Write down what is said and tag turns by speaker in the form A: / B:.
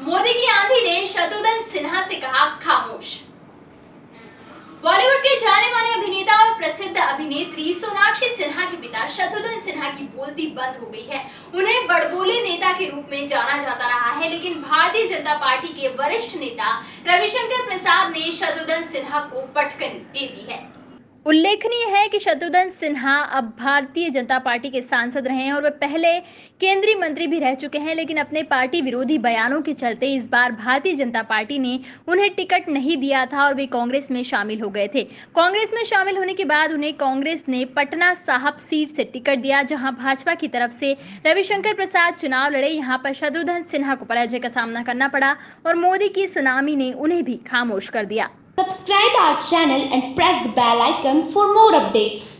A: मोदी की आंधी ने शत्रुघ्न सिन्हा से कहा खामोश। बॉलीवुड के जाने माने अभिनेता और प्रसिद्ध अभिनेत्री सोनाक्षी सिन्हा के पिता शत्रुघ्न सिन्हा की बोलती बंद हो गई है। उन्हें बड़बोले नेता के रूप में जाना जाता रहा है, लेकिन भारतीय जनता पार्टी के वरिष्ठ नेता रविशंकर प्रसाद ने शत्रुघ्न सिन्हा को पटकनी दे दी है।
B: उल्लेखनीय है कि शत्रुघ्न सिन्हा अब भारतीय जनता पार्टी के सांसद रहे हैं और वे पहले केंद्रीय मंत्री भी रह चुके हैं, लेकिन अपने पार्टी विरोधी बयानों के चलते इस बार भारतीय जनता पार्टी ने उन्हें टिकट नहीं दिया था और वे कांग्रेस में शामिल हो गए थे। कांग्रेस में शामिल होने के बाद उन्हें कांग्रेस ने पटना साहब सीट से टिकट दिया, जहाँ भाजपा की तरफ़ से रविशंकर प्रसाद चुनाव लड़े। यहाँ पर शत्रुघ्न सिन्हा को पराजय का सामना करना पड़ा और मोदी की सुनामी ने उन्हें भी खामोश कर दिया।
C: Subscribe our channel and press the bell icon for more updates.